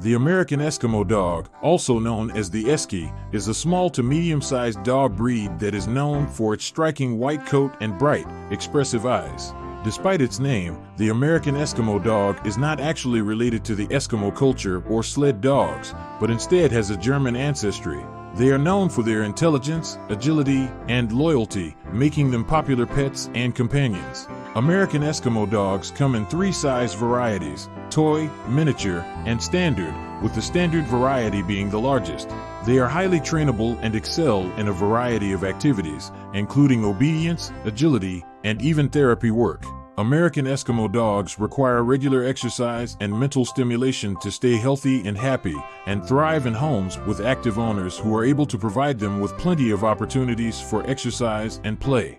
The American Eskimo dog, also known as the Esky, is a small to medium-sized dog breed that is known for its striking white coat and bright, expressive eyes. Despite its name, the American Eskimo dog is not actually related to the Eskimo culture or sled dogs, but instead has a German ancestry. They are known for their intelligence, agility, and loyalty, making them popular pets and companions. American Eskimo dogs come in three size varieties toy, miniature, and standard, with the standard variety being the largest. They are highly trainable and excel in a variety of activities, including obedience, agility, and even therapy work. American Eskimo dogs require regular exercise and mental stimulation to stay healthy and happy, and thrive in homes with active owners who are able to provide them with plenty of opportunities for exercise and play.